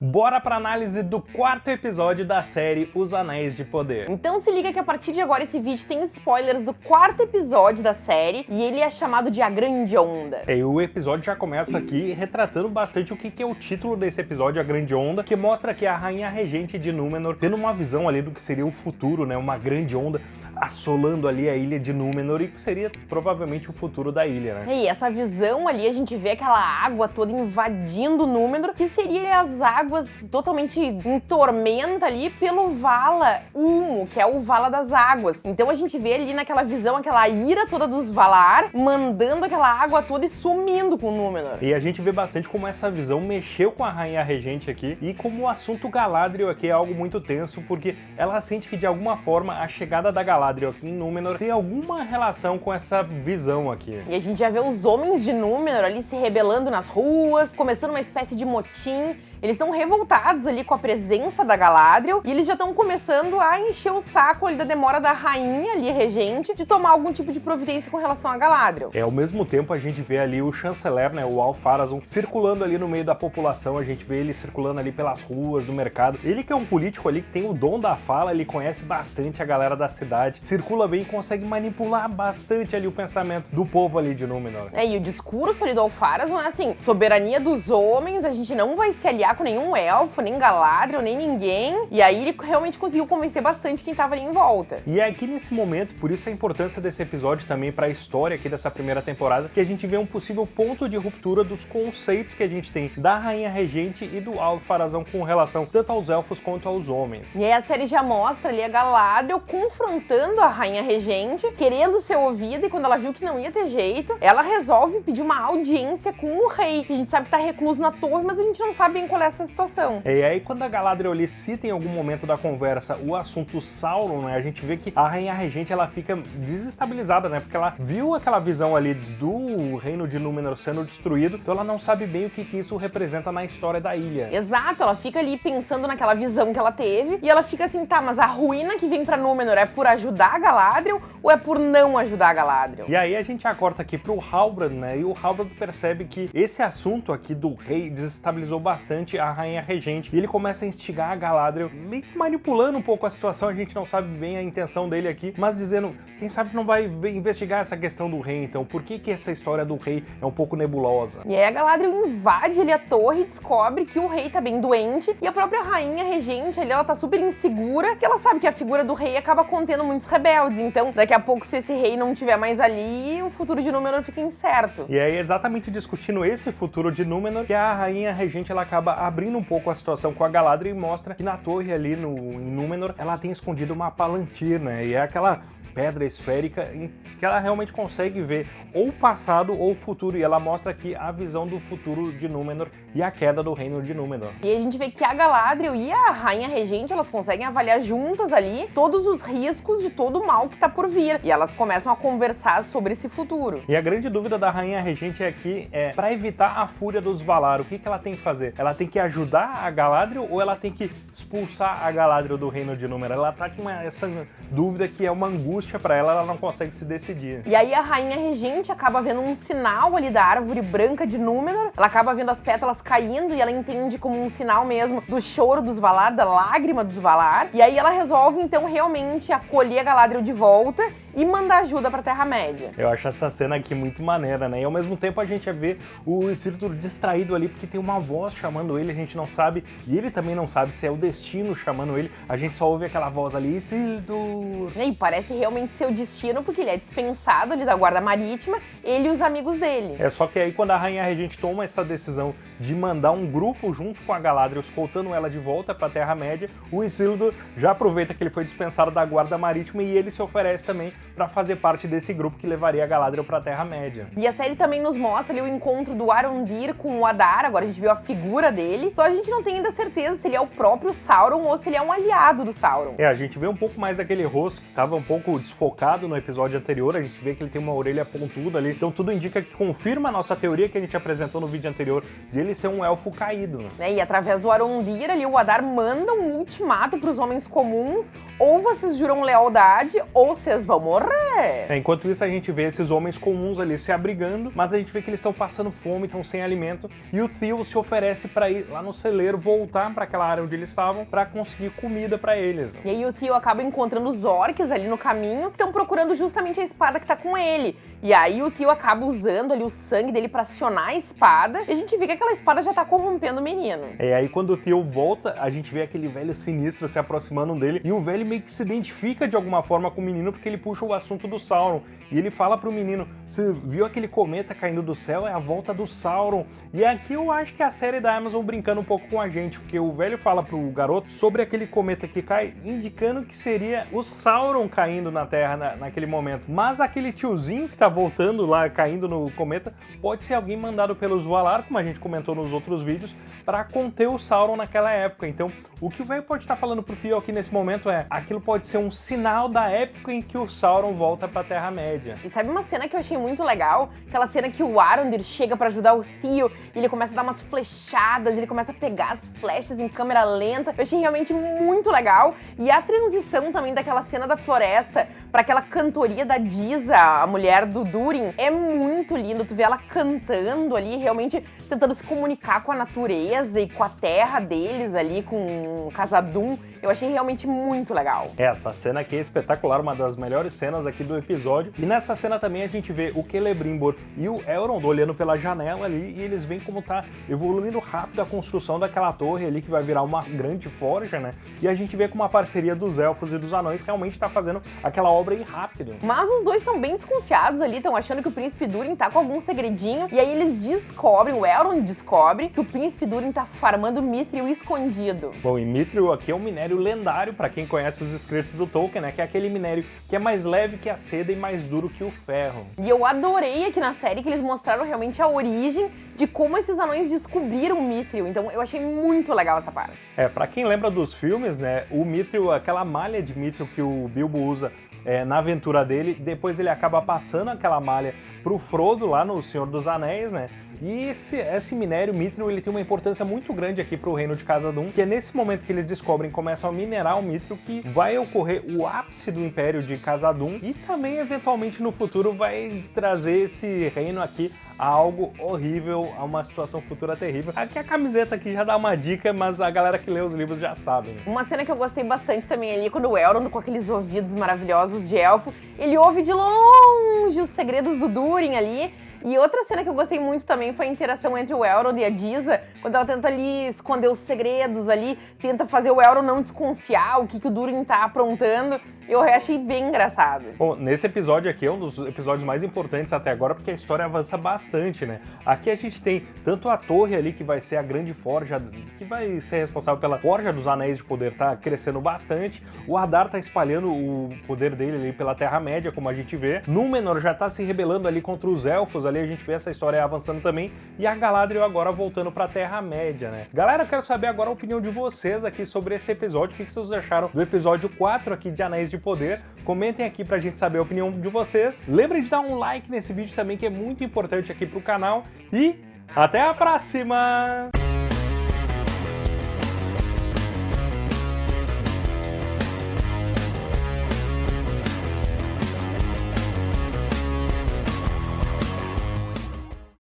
Bora pra análise do quarto episódio da série Os Anéis de Poder. Então se liga que a partir de agora esse vídeo tem spoilers do quarto episódio da série e ele é chamado de A Grande Onda. É, e o episódio já começa aqui retratando bastante o que é o título desse episódio, A Grande Onda, que mostra que a Rainha Regente de Númenor tendo uma visão ali do que seria o futuro, né, uma grande onda assolando ali a ilha de Númenor e que seria provavelmente o futuro da ilha, né? E essa visão ali, a gente vê aquela água toda invadindo Númenor, que seria as águas totalmente em tormenta ali pelo Vala Humo, que é o Vala das Águas. Então a gente vê ali naquela visão, aquela ira toda dos Valar, mandando aquela água toda e sumindo com Númenor. E a gente vê bastante como essa visão mexeu com a Rainha Regente aqui e como o assunto Galadriel aqui é algo muito tenso, porque ela sente que de alguma forma a chegada da Galadriel Aqui em Númenor tem alguma relação com essa visão aqui. E a gente já vê os homens de Númenor ali se rebelando nas ruas, começando uma espécie de motim eles estão revoltados ali com a presença da Galadriel e eles já estão começando a encher o saco ali da demora da rainha ali, regente, de tomar algum tipo de providência com relação a Galadriel. É, ao mesmo tempo a gente vê ali o chanceler, né, o Alfarazon, circulando ali no meio da população, a gente vê ele circulando ali pelas ruas do mercado. Ele que é um político ali que tem o dom da fala, ele conhece bastante a galera da cidade, circula bem e consegue manipular bastante ali o pensamento do povo ali de Númenor. É, e o discurso ali do Alfarazon é assim, soberania dos homens, a gente não vai se aliar com nenhum elfo, nem Galadriel, nem ninguém. E aí ele realmente conseguiu convencer bastante quem tava ali em volta. E é aqui nesse momento, por isso a importância desse episódio também para a história aqui dessa primeira temporada, que a gente vê um possível ponto de ruptura dos conceitos que a gente tem da Rainha Regente e do Alfarazão com relação tanto aos elfos quanto aos homens. E aí a série já mostra ali a Galadriel confrontando a Rainha Regente, querendo ser ouvida, e quando ela viu que não ia ter jeito, ela resolve pedir uma audiência com o rei. A gente sabe que tá recluso na torre, mas a gente não sabe bem qual essa situação. E aí, quando a Galadriel ali cita em algum momento da conversa o assunto Sauron, né, a gente vê que a Rainha Regente ela fica desestabilizada, né, porque ela viu aquela visão ali do reino de Númenor sendo destruído, então ela não sabe bem o que, que isso representa na história da ilha. Exato, ela fica ali pensando naquela visão que ela teve, e ela fica assim, tá, mas a ruína que vem pra Númenor é por ajudar a Galadriel ou é por não ajudar a Galadriel? E aí a gente acorta aqui pro Halbrand, né, e o Halbrand percebe que esse assunto aqui do rei desestabilizou bastante a rainha regente. E ele começa a instigar a Galadriel, meio que manipulando um pouco a situação, a gente não sabe bem a intenção dele aqui, mas dizendo, quem sabe não vai investigar essa questão do rei, então, por que que essa história do rei é um pouco nebulosa? E aí a Galadriel invade ali a torre e descobre que o rei tá bem doente, e a própria rainha regente ali, ela tá super insegura, que ela sabe que a figura do rei acaba contendo muitos rebeldes, então daqui a pouco se esse rei não tiver mais ali, o futuro de Númenor fica incerto. E aí exatamente discutindo esse futuro de Númenor, que a rainha regente ela acaba abrindo um pouco a situação com a Galadriel e mostra que na torre ali no, em Númenor ela tem escondido uma Palantir, né? E é aquela pedra esférica em que ela realmente consegue ver ou o passado ou o futuro, e ela mostra aqui a visão do futuro de Númenor e a queda do reino de Númenor. E a gente vê que a Galadriel e a Rainha Regente, elas conseguem avaliar juntas ali todos os riscos de todo o mal que tá por vir, e elas começam a conversar sobre esse futuro. E a grande dúvida da Rainha Regente aqui é, para evitar a fúria dos Valar, o que, que ela tem que fazer? Ela tem que ajudar a Galadriel ou ela tem que expulsar a Galadriel do reino de Númenor? Ela tá com essa dúvida que é uma angústia para ela, ela não consegue se decidir. E aí a Rainha Regente acaba vendo um sinal ali da árvore branca de Númenor, ela acaba vendo as pétalas caindo e ela entende como um sinal mesmo do choro dos Valar, da lágrima dos Valar, e aí ela resolve então realmente acolher a Galadriel de volta e mandar ajuda pra Terra-média. Eu acho essa cena aqui muito maneira, né? E ao mesmo tempo a gente vê o Espírito distraído ali, porque tem uma voz chamando ele, a gente não sabe, e ele também não sabe se é o destino chamando ele, a gente só ouve aquela voz ali, Isildur! E parece realmente ser o destino, porque ele é dispensado ali da Guarda Marítima, ele e os amigos dele. É só que aí quando a Rainha Regente toma essa decisão de mandar um grupo junto com a Galadriel, escoltando ela de volta pra Terra-média, o Isildur já aproveita que ele foi dispensado da Guarda Marítima e ele se oferece também para fazer parte desse grupo que levaria a Galadriel para a Terra-média. E a série também nos mostra ali o encontro do Arondir com o Adar, agora a gente viu a figura dele, só a gente não tem ainda certeza se ele é o próprio Sauron ou se ele é um aliado do Sauron. É, a gente vê um pouco mais aquele rosto que estava um pouco pouco desfocado no episódio anterior, a gente vê que ele tem uma orelha pontuda ali, então tudo indica que confirma a nossa teoria que a gente apresentou no vídeo anterior de ele ser um elfo caído. Né? E através do Arondir ali, o Adar manda um ultimato pros homens comuns, ou vocês juram lealdade, ou vocês vão morrer. É, enquanto isso, a gente vê esses homens comuns ali se abrigando, mas a gente vê que eles estão passando fome, estão sem alimento, e o Theo se oferece para ir lá no celeiro, voltar para aquela área onde eles estavam, para conseguir comida para eles. E aí o Theo acaba encontrando os orcs ali no caminho, que estão procurando justamente a espada que tá com ele. E aí o Theo acaba usando ali o sangue dele para acionar a espada, e a gente vê que aquela espada já tá corrompendo o menino. É, aí quando o Theo volta, a gente vê aquele velho sinistro se aproximando dele, e o velho meio que se identifica de alguma forma com o menino, porque ele puxa o assunto do Sauron, e ele fala pro menino, você viu aquele cometa caindo do céu? É a volta do Sauron. E aqui eu acho que a série da Amazon brincando um pouco com a gente, porque o velho fala pro garoto sobre aquele cometa que cai, indicando que seria o Sauron caindo na Terra na, naquele momento. Mas aquele tiozinho que tá voltando lá, caindo no cometa, pode ser alguém mandado pelos Valar, como a gente comentou nos outros vídeos, para conter o Sauron naquela época. Então, o que o velho pode estar falando pro Theo aqui nesse momento é, aquilo pode ser um sinal da época em que o Sauron volta pra Terra-média. E sabe uma cena que eu achei muito legal? Aquela cena que o Arondir chega para ajudar o Theo e ele começa a dar umas flechadas, ele começa a pegar as flechas em câmera lenta. Eu achei realmente muito legal. E a transição também daquela cena da floresta para aquela cantoria da Diza, a mulher do Durin, é muito lindo. Tu vê ela cantando ali, realmente tentando se comunicar com a natureza e com a terra deles ali, com Casadum. Eu achei realmente muito legal. Essa cena aqui é espetacular, uma das melhores cenas aqui do episódio. E nessa cena também a gente vê o Celebrimbor e o Elrond olhando pela janela ali e eles veem como tá evoluindo rápido a construção daquela torre ali que vai virar uma grande forja, né? E a gente vê como a parceria dos elfos e dos anões realmente tá fazendo aquela obra aí rápido. Mas os dois estão bem desconfiados ali, estão achando que o Príncipe Durin tá com algum segredinho. E aí eles descobrem, o Elrond descobre, que o Príncipe Durin tá farmando Mithril escondido. Bom, e Mithril aqui é um minério lendário, para quem conhece os escritos do Tolkien, né? Que é aquele minério que é mais leve que a seda e mais duro que o ferro. E eu adorei aqui na série que eles mostraram realmente a origem de como esses anões descobriram o Mithril. Então eu achei muito legal essa parte. É, para quem lembra dos filmes, né? O Mithril, aquela malha de Mithril que o Bilbo usa é, na aventura dele, depois ele acaba passando aquela malha pro Frodo lá no Senhor dos Anéis, né? E esse, esse minério Mithril ele tem uma importância muito grande aqui para o reino de Khazad-dûm, que é nesse momento que eles descobrem, começam a minerar o Mithril, que vai ocorrer o ápice do Império de Khazad-dûm e também eventualmente no futuro vai trazer esse reino aqui a algo horrível, a uma situação futura terrível. Aqui a camiseta aqui já dá uma dica, mas a galera que lê os livros já sabe. Né? Uma cena que eu gostei bastante também ali, quando o Elrond, com aqueles ouvidos maravilhosos de elfo, ele ouve de longe os segredos do Durin ali, e outra cena que eu gostei muito também foi a interação entre o Elrond e a Diza, quando ela tenta ali esconder os segredos ali, tenta fazer o Elrond não desconfiar o que, que o Durin tá aprontando. Eu achei bem engraçado. Bom, nesse episódio aqui é um dos episódios mais importantes até agora, porque a história avança bastante, né? Aqui a gente tem tanto a torre ali, que vai ser a grande forja, que vai ser responsável pela forja dos Anéis de Poder, tá crescendo bastante. O Adar tá espalhando o poder dele ali pela Terra-média, como a gente vê. Númenor já tá se rebelando ali contra os Elfos, ali a gente vê essa história avançando também. E a Galadriel agora voltando pra Terra-média, né? Galera, eu quero saber agora a opinião de vocês aqui sobre esse episódio. O que vocês acharam do episódio 4 aqui de Anéis de de poder. Comentem aqui pra gente saber a opinião de vocês. Lembrem de dar um like nesse vídeo também, que é muito importante aqui pro canal. E até a próxima!